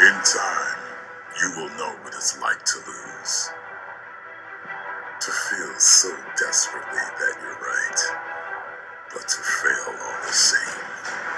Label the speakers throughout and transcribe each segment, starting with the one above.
Speaker 1: In time, you will know what it's like to lose. To feel so desperately that you're right, but to fail all the same.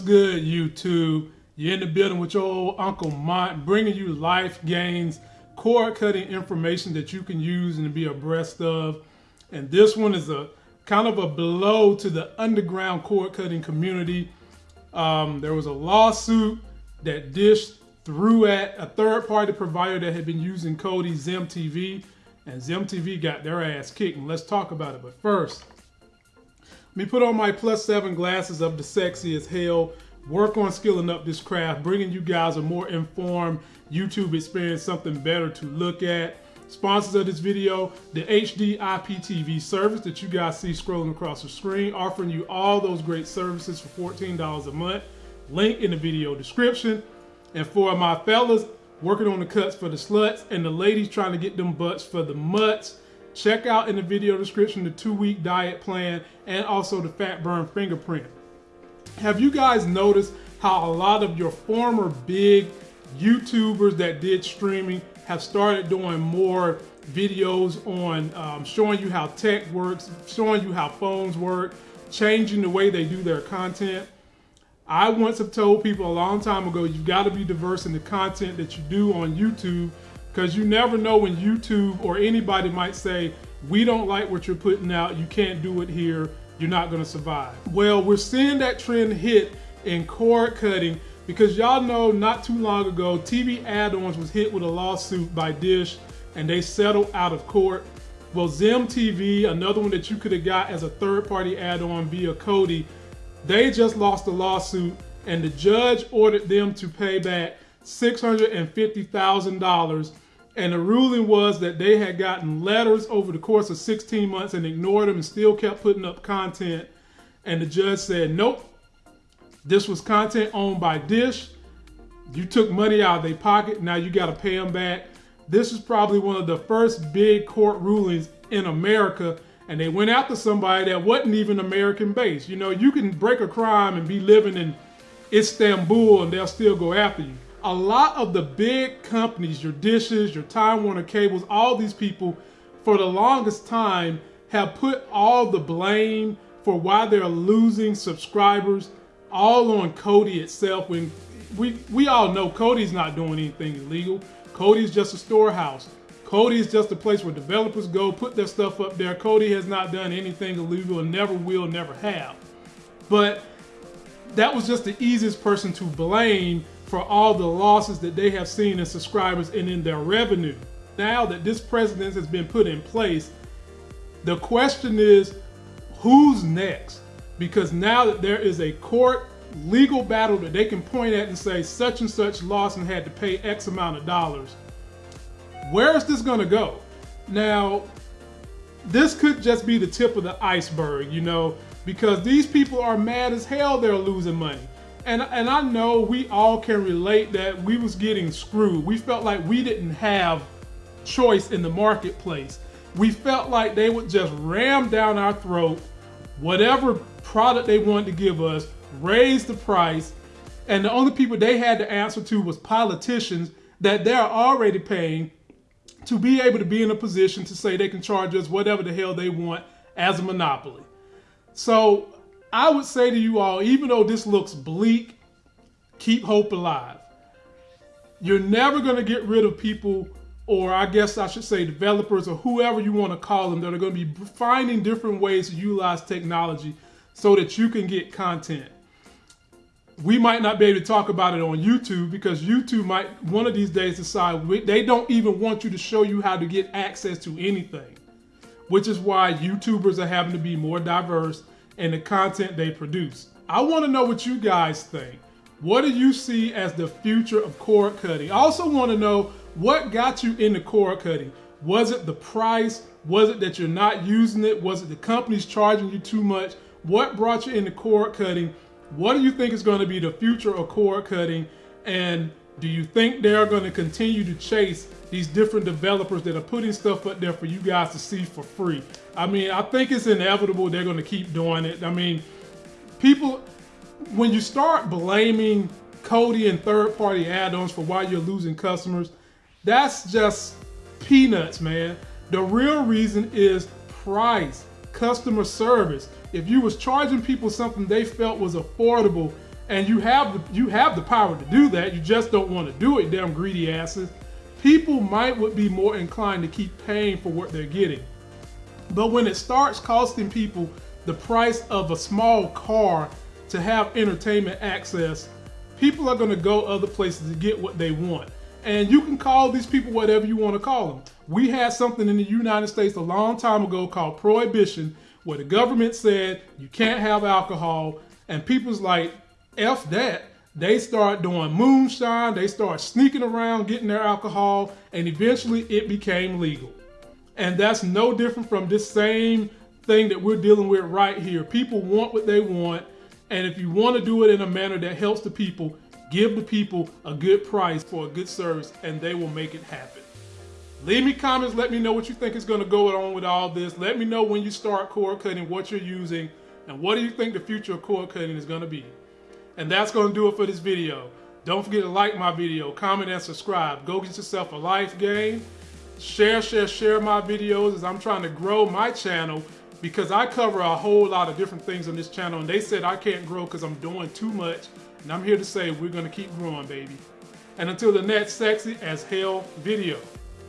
Speaker 2: Good, YouTube? You're in the building with your old Uncle Mont, bringing you life gains, cord cutting information that you can use and be abreast of. And this one is a kind of a blow to the underground cord cutting community. Um, there was a lawsuit that Dish threw at a third party provider that had been using Kodi Zem TV, and Zem TV got their ass kicked. And let's talk about it. But first, me put on my plus seven glasses of the sexy as hell. Work on skilling up this craft, bringing you guys a more informed YouTube experience, something better to look at. Sponsors of this video, the HD IPTV service that you guys see scrolling across the screen, offering you all those great services for $14 a month. Link in the video description. And for my fellas working on the cuts for the sluts and the ladies trying to get them butts for the mutts, check out in the video description the two week diet plan and also the fat burn fingerprint. Have you guys noticed how a lot of your former big YouTubers that did streaming have started doing more videos on um, showing you how tech works, showing you how phones work, changing the way they do their content? I once have told people a long time ago, you've got to be diverse in the content that you do on YouTube because you never know when YouTube or anybody might say, we don't like what you're putting out, you can't do it here, you're not gonna survive. Well, we're seeing that trend hit in cord cutting because y'all know not too long ago, TVAddons was hit with a lawsuit by Dish and they settled out of court. Well, Zem TV, another one that you could have got as a third-party add-on via Kodi, they just lost a lawsuit and the judge ordered them to pay back $650,000 and the ruling was that they had gotten letters over the course of 16 months and ignored them and still kept putting up content. And the judge said, nope, this was content owned by Dish. You took money out of their pocket, now you got to pay them back. This is probably one of the first big court rulings in America. And they went after somebody that wasn't even American based. You know, you can break a crime and be living in Istanbul and they'll still go after you a lot of the big companies, your dishes, your Time Warner cables, all these people, for the longest time, have put all the blame for why they're losing subscribers all on Kodi itself. When we we all know Kodi's not doing anything illegal. Kodi's just a storehouse. Kodi is just a place where developers go put their stuff up there. Kodi has not done anything illegal and never will, never have. But that was just the easiest person to blame for all the losses that they have seen in subscribers and in their revenue. Now that this precedent has been put in place, the question is who's next? Because now that there is a court legal battle that they can point at and say such and such lost and had to pay X amount of dollars, where is this going to go? Now, this could just be the tip of the iceberg, you know, because these people are mad as hell they're losing money and and I know we all can relate that we was getting screwed. We felt like we didn't have choice in the marketplace. We felt like they would just ram down our throat whatever product they wanted to give us, raise the price, and the only people they had to answer to was politicians that they're already paying to be able to be in a position to say they can charge us whatever the hell they want as a monopoly. So I would say to you all, even though this looks bleak, keep hope alive. You're never going to get rid of people, or I guess I should say developers, or whoever you want to call them, that are going to be finding different ways to utilize technology so that you can get content. We might not be able to talk about it on YouTube because YouTube might one of these days decide they don't even want you to show you how to get access to anything, which is why YouTubers are having to be more diverse and the content they produce. I want to know what you guys think. What do you see as the future of cord cutting? I also want to know what got you into cord cutting. Was it the price? Was it that you're not using it? Was it the companies charging you too much? What brought you into cord cutting? What do you think is going to be the future of cord cutting? And do you think they're going to continue to chase these different developers that are putting stuff up there for you guys to see for free? I mean, I think it's inevitable they're going to keep doing it. I mean, people, when you start blaming Kodi and third party add ons for why you're losing customers, that's just peanuts, man. The real reason is price, customer service. If you was charging people something they felt was affordable and you have the you have the power to do that, you just don't want to do it, damn greedy asses. People might would be more inclined to keep paying for what they're getting. But when it starts costing people the price of a small car to have entertainment access, people are going to go other places to get what they want. And you can call these people whatever you want to call them. We had something in the United States a long time ago called prohibition, where the government said you can't have alcohol, and people's like, F that. They start doing moonshine, they start sneaking around getting their alcohol, and eventually it became legal. And that's no different from this same thing that we're dealing with right here. People want what they want, and if you want to do it in a manner that helps the people, give the people a good price for a good service, and they will make it happen. Leave me comments. Let me know what you think is going to go on with all this. Let me know when you start cord cutting, what you're using, and what do you think the future of cord cutting is going to be. And that's going to do it for this video. Don't forget to like my video, comment, and subscribe. Go get yourself a life game. Share, share, share my videos as I'm trying to grow my channel because I cover a whole lot of different things on this channel and they said I can't grow because I'm doing too much and I'm here to say we're going to keep growing, baby. And until the next sexy as hell video,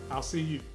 Speaker 2: I'll see you.